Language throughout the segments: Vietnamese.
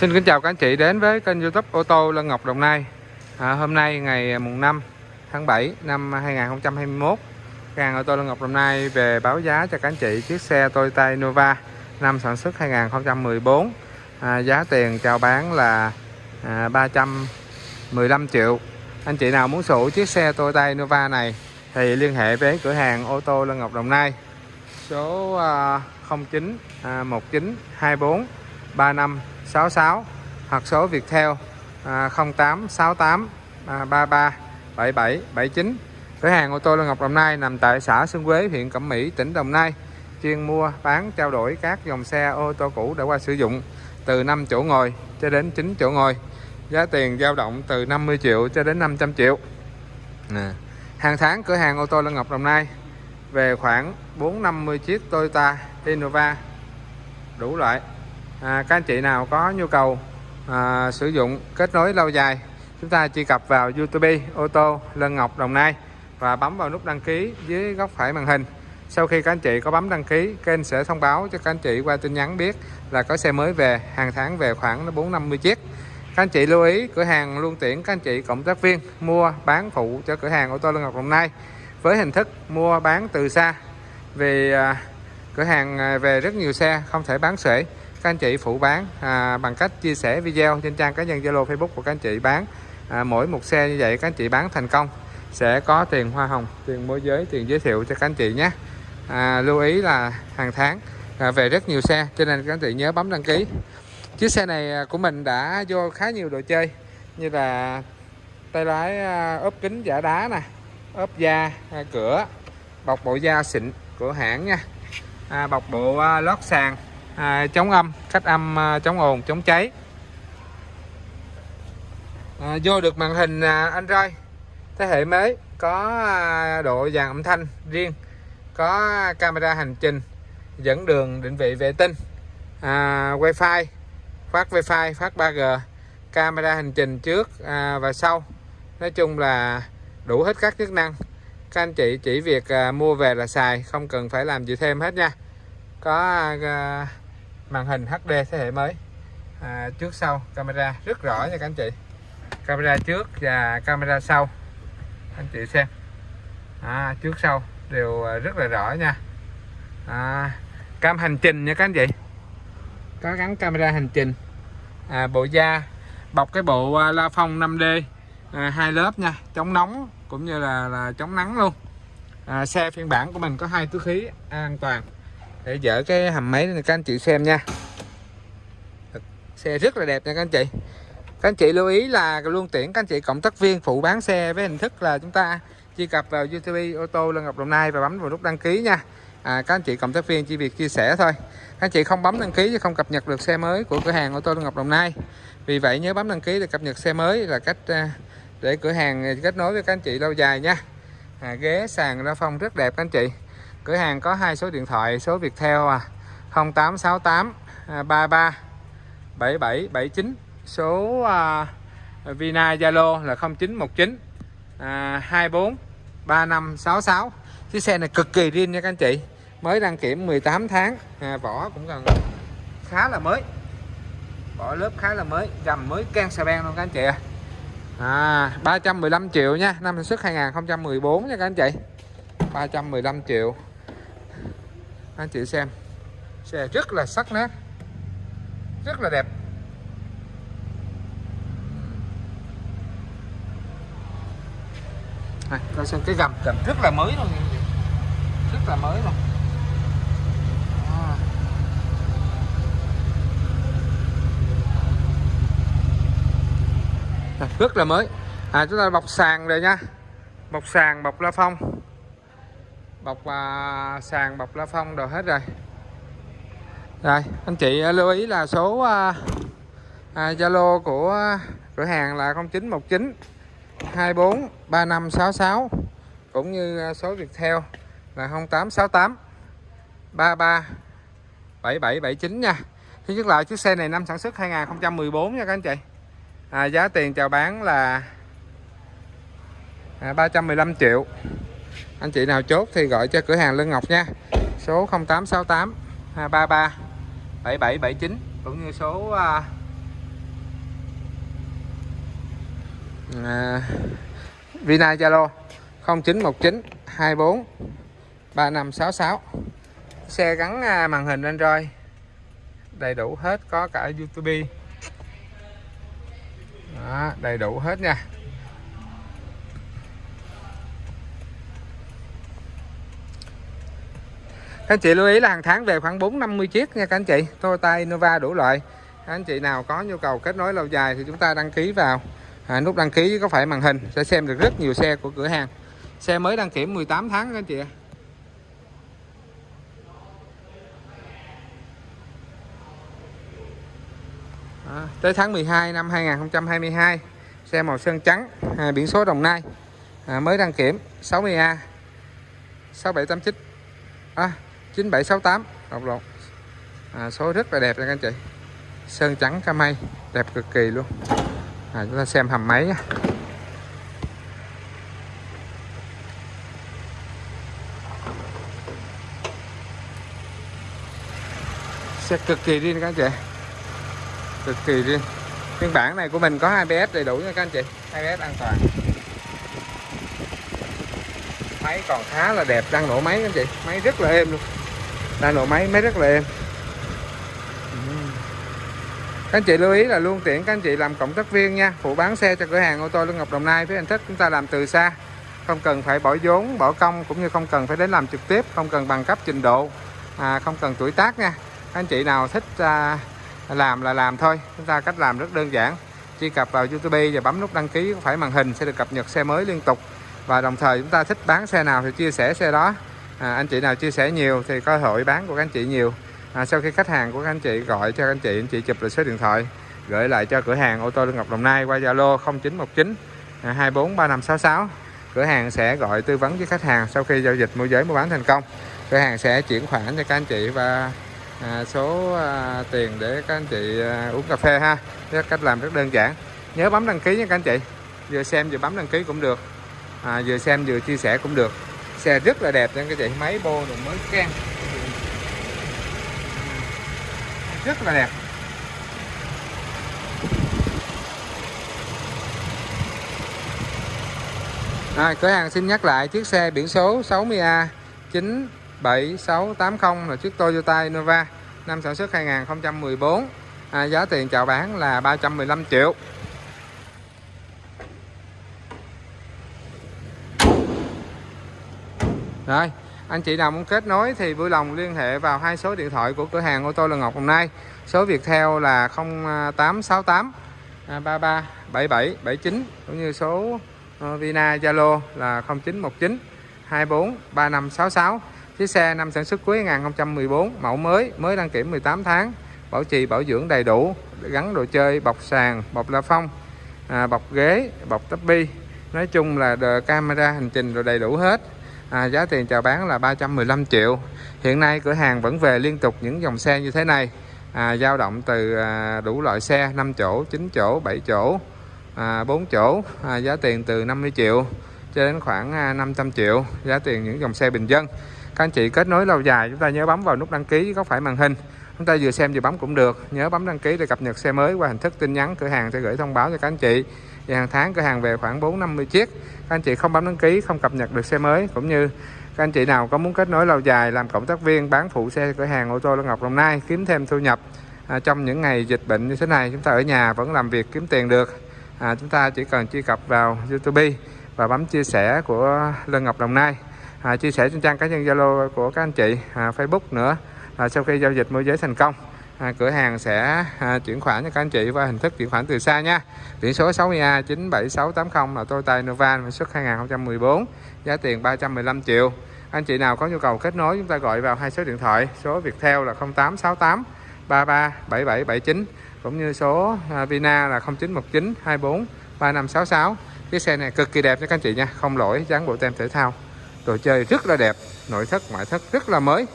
Xin kính chào các anh chị đến với kênh youtube ô tô Lân Ngọc Đồng Nai. À, Hôm nay ngày à, mùng 5 tháng 7 năm 2021 Hàng ô tô Lân Ngọc Đồng Nai về báo giá cho các anh chị chiếc xe Toyota Innova năm sản xuất 2014 à, Giá tiền chào bán là à, 315 triệu. Anh chị nào muốn sở chiếc xe Toyota Innova này thì liên hệ với cửa hàng ô tô Lân Ngọc Đồng Nai. Số à, 09 à, 19 24 3566 hoặc số Viettel à, 0868 à, 33 77 79 cửa hàng ô tô Lê Ngọc Đồng Nai nằm tại xã Xuân Quế huyện Cẩm Mỹ tỉnh Đồng Nai. Chuyên mua bán trao đổi các dòng xe ô tô cũ đã qua sử dụng từ 5 chỗ ngồi cho đến 9 chỗ ngồi. Giá tiền dao động từ 50 triệu cho đến 500 triệu. À. hàng tháng cửa hàng ô tô Lân Ngọc Đồng Nai về khoảng 450 chiếc Toyota Innova đủ loại à, các anh chị nào có nhu cầu à, sử dụng kết nối lâu dài chúng ta truy cập vào YouTube ô tô Lân Ngọc Đồng Nai và bấm vào nút đăng ký dưới góc phải màn hình. Sau khi các anh chị có bấm đăng ký kênh sẽ thông báo cho các anh chị qua tin nhắn biết là có xe mới về hàng tháng về khoảng 450 chiếc. Các anh chị lưu ý cửa hàng luôn tuyển các anh chị cộng tác viên mua bán phụ cho cửa hàng ô tô Lân Ngọc Đồng Nai. Với hình thức mua bán từ xa vì à, cửa hàng à, về rất nhiều xe không thể bán sể các anh chị phụ bán à, bằng cách chia sẻ video trên trang cá nhân Zalo Facebook của các anh chị bán. À, mỗi một xe như vậy các anh chị bán thành công sẽ có tiền hoa hồng tiền môi giới tiền giới thiệu cho các anh chị nhé. À, lưu ý là hàng tháng à, về rất nhiều xe cho nên các anh chị nhớ bấm đăng ký. Chiếc xe này à, của mình đã vô khá nhiều đồ chơi như là tay lái à, ốp kính giả đá nè ốp da à, cửa bọc bộ da xịn của hãng nha. À, bọc bộ lót sàn à, chống âm cách âm à, chống ồn chống cháy. À, vô được màn hình à, Android. Thế hệ mới có à, độ dàn âm thanh riêng có camera hành trình dẫn đường định vị vệ tinh à, wifi phát wifi phát 3G camera hành trình trước à, và sau. Nói chung là đủ hết các chức năng. Các anh chị chỉ việc à, mua về là xài không cần phải làm gì thêm hết nha. Có à, màn hình HD thế hệ mới. À, trước sau camera rất rõ nha các anh chị. Camera trước và camera sau. Anh chị xem. À, trước sau đều à, rất là rõ nha. À, cam hành trình nha các anh chị. Có gắn camera hành trình. À, bộ da bọc cái bộ à, la phong 5D à, hai lớp nha. Chống nóng cũng như là, là chống nắng luôn. À, xe phiên bản của mình có hai túi khí an toàn để dỡ cái hầm máy này các anh chị xem nha. Xe rất là đẹp nha các anh chị. Các anh chị lưu ý là luôn tuyển các anh chị cộng tác viên phụ bán xe với hình thức là chúng ta truy cập vào YouTube ô tô Lân Ngọc Đồng Nai và bấm vào nút đăng ký nha. À, các anh chị cộng tác viên chỉ việc chia sẻ thôi. Các anh chị không bấm đăng ký thì không cập nhật được xe mới của cửa hàng ô tô Lân Ngọc Đồng Nai. Vì vậy nhớ bấm đăng ký để cập nhật xe mới là cách à, để cửa hàng kết nối với các anh chị lâu dài nha. À, ghế sàn ra phong rất đẹp các anh chị cửa hàng có hai số điện thoại số Viettel à. 0868 33 7779 số à, Vina Zalo là 0919 à, 24 3566 chiếc xe này cực kỳ riêng nha các anh chị. Mới đăng kiểm 18 tháng. À, vỏ cũng gần khá là mới. Vỏ lớp khá là mới gầm mới can xà beng luôn các anh chị à. à 315 triệu nha. Năm sản xuất 2014 nha các anh chị. 315 triệu anh chị xem. Xe rất là sắc nét. Rất là đẹp. Này, coi xem cái gầm gầm rất là mới luôn rất là mới luôn. À. rất là mới. À chúng ta bọc sàn rồi nha. Bọc sàn, bọc la phong bọc à, sàn bọc la phong đồ hết rồi. Rồi anh chị à, lưu ý là số Zalo à, Zalo à, của cửa hàng là 0919 24 3566 cũng như à, số Viettel là 0868 33 7779 nha. Thứ nhất lại chiếc xe này năm sản xuất 2014 nha các anh chị. À, giá tiền chào bán là à, 315 triệu anh chị nào chốt thì gọi cho cửa hàng Lân Ngọc nha. Số 0868 233 7779 cũng như số à, à, Vina Zalo 0919 24 3566 xe gắn à, màn hình Android đầy đủ hết có cả YouTube. Đó, đầy đủ hết nha. Các anh chị lưu ý là hàng tháng về khoảng 4 50 chiếc nha các anh chị. Toyota Innova đủ loại. Các anh chị nào có nhu cầu kết nối lâu dài thì chúng ta đăng ký vào. À, nút đăng ký có phải màn hình sẽ xem được rất nhiều xe của cửa hàng. Xe mới đăng kiểm 18 tháng các anh chị à, tới tháng 12 năm 2022 xe màu sơn trắng à, biển số Đồng Nai. À, mới đăng kiểm 60A 6789 à, 9768 đọc lộn à, số rất là đẹp nha các anh chị. Sơn trắng cam mây đẹp cực kỳ luôn. À, chúng ta xem hầm máy xe cực kỳ riêng các anh chị. Cực kỳ riêng. Phiên bản này của mình có ABS đầy đủ nha các anh chị. ABS an toàn. Máy còn khá là đẹp đang nổ máy các anh chị. Máy rất là êm luôn đang nổ máy máy rất là êm. Các anh chị lưu ý là luôn tiện các anh chị làm cộng tác viên nha. Phụ bán xe cho cửa hàng ô tô Lương Ngọc Đồng Nai với hình thức chúng ta làm từ xa. Không cần phải bỏ vốn bỏ công cũng như không cần phải đến làm trực tiếp không cần bằng cấp trình độ à, không cần tuổi tác nha. Các anh chị nào thích à, làm là làm thôi. Chúng ta cách làm rất đơn giản. Truy cập vào YouTube và bấm nút đăng ký phải màn hình sẽ được cập nhật xe mới liên tục. Và đồng thời chúng ta thích bán xe nào thì chia sẻ xe đó à, anh chị nào chia sẻ nhiều thì cơ hội bán của các anh chị nhiều. À, sau khi khách hàng của các anh chị gọi cho các anh chị anh chị chụp lại số điện thoại gửi lại cho cửa hàng ô tô Lương Ngọc Đồng Nai qua Zalo 0919 243566 à, cửa hàng sẽ gọi tư vấn với khách hàng sau khi giao dịch môi giới mua bán thành công. Cửa hàng sẽ chuyển khoản cho các anh chị và à, số à, tiền để các anh chị à, uống cà phê ha. Thế cách làm rất đơn giản. Nhớ bấm đăng ký nha các anh chị. Vừa xem vừa bấm đăng ký cũng được. À, vừa xem vừa chia sẻ cũng được xe rất là đẹp nha các chị máy bô rồi mới can rất là đẹp. À, cửa hàng xin nhắc lại chiếc xe biển số 60A 97680 là chiếc Toyota Innova năm sản xuất 2014 à, giá tiền chào bán là 315 triệu. Rồi anh chị nào muốn kết nối thì vui lòng liên hệ vào hai số điện thoại của cửa hàng ô tô Lân Ngọc hôm nay. Số Viettel là 0868 33 77 79 cũng như số ờ, Vina Zalo là 0919 24 3566 chiếc xe năm sản xuất cuối 2014 mẫu mới mới đăng kiểm 18 tháng bảo trì bảo dưỡng đầy đủ gắn đồ chơi bọc sàn bọc la phong à, bọc ghế bọc tắp bi. Nói chung là camera hành trình rồi đầy đủ hết à, giá tiền chào bán là 315 triệu. Hiện nay cửa hàng vẫn về liên tục những dòng xe như thế này. À, dao động từ à, đủ loại xe 5 chỗ 9 chỗ 7 chỗ à, 4 chỗ. À, giá tiền từ 50 triệu cho đến khoảng à, 500 triệu. Giá tiền những dòng xe bình dân. Các anh chị kết nối lâu dài chúng ta nhớ bấm vào nút đăng ký góc phải màn hình chúng ta vừa xem vừa bấm cũng được. Nhớ bấm đăng ký để cập nhật xe mới qua hình thức tin nhắn. Cửa hàng sẽ gửi thông báo cho các anh chị. Và hàng tháng cửa hàng về khoảng 4 50 chiếc. Các anh chị không bấm đăng ký không cập nhật được xe mới. Cũng như các anh chị nào có muốn kết nối lâu dài làm cộng tác viên bán phụ xe cửa hàng ô tô Lân Ngọc Đồng Nai kiếm thêm thu nhập à, trong những ngày dịch bệnh như thế này chúng ta ở nhà vẫn làm việc kiếm tiền được. À, chúng ta chỉ cần truy cập vào YouTube và bấm chia sẻ của Lân Ngọc Đồng Nai. À, chia sẻ trên trang cá nhân Zalo của các anh chị à, Facebook nữa à, sau khi giao dịch môi giới thành công à, cửa hàng sẽ à, chuyển khoản cho các anh chị qua hình thức chuyển khoản từ xa nha. Biển số 60A 97680 là Toyota Innova xuất 2014 giá tiền 315 triệu. Anh chị nào có nhu cầu kết nối chúng ta gọi vào hai số điện thoại số Viettel là 0868 33 7779 cũng như số à, Vina là 0919 24 3566 chiếc xe này cực kỳ đẹp nha các anh chị nha không lỗi dán bộ tem thể thao. Đồ chơi rất là đẹp nội thất ngoại thất rất là mới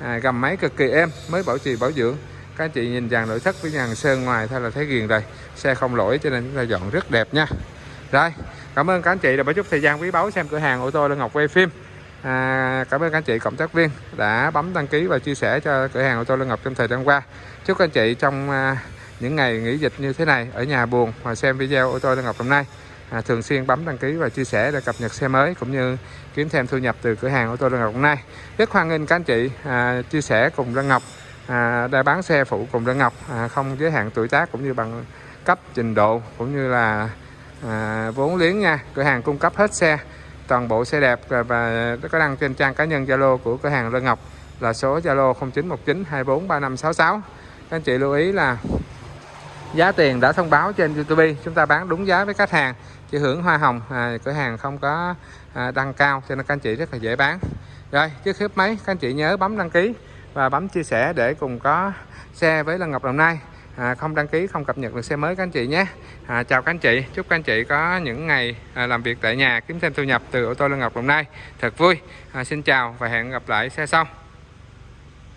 à, gầm máy cực kỳ êm mới bảo trì bảo dưỡng. Các anh chị nhìn dàn nội thất với dàn sơn ngoài thôi là thấy ghiền rồi. Xe không lỗi cho nên chúng ta dọn rất đẹp nha. Rồi cảm ơn các anh chị đã bỏ chút thời gian quý báu xem cửa hàng ô tô Lân Ngọc quay phim. À, cảm ơn các anh chị cộng tác viên đã bấm đăng ký và chia sẻ cho cửa hàng ô tô Lân Ngọc trong thời gian qua. Chúc các anh chị trong à, những ngày nghỉ dịch như thế này ở nhà buồn mà xem video ô tô Lân Ngọc hôm nay à, thường xuyên bấm đăng ký và chia sẻ để cập nhật xe mới cũng như kiếm thêm thu nhập từ cửa hàng ô tô Lân Ngọc hôm nay. Rất hoan nghênh các anh chị à, chia sẻ cùng Lân Ngọc à, đã bán xe phụ cùng Lân Ngọc à, không giới hạn tuổi tác cũng như bằng cấp trình độ cũng như là à, vốn liếng nha. Cửa hàng cung cấp hết xe toàn bộ xe đẹp và, và có đăng trên trang cá nhân Zalo của cửa hàng Lân Ngọc là số Zalo 0919243566 các anh chị lưu ý là giá tiền đã thông báo trên YouTube. Chúng ta bán đúng giá với khách hàng chỉ hưởng hoa hồng à, cửa hàng không có à, đăng cao cho nên các anh chị rất là dễ bán. Rồi trước khi máy các anh chị nhớ bấm đăng ký và bấm chia sẻ để cùng có xe với Lân Ngọc Đồng Nai. À, không đăng ký không cập nhật được xe mới các anh chị nhé. À, chào các anh chị chúc các anh chị có những ngày à, làm việc tại nhà kiếm thêm thu nhập từ ô tô Lân Ngọc Đồng Nai. Thật vui. À, xin chào và hẹn gặp lại xe sau.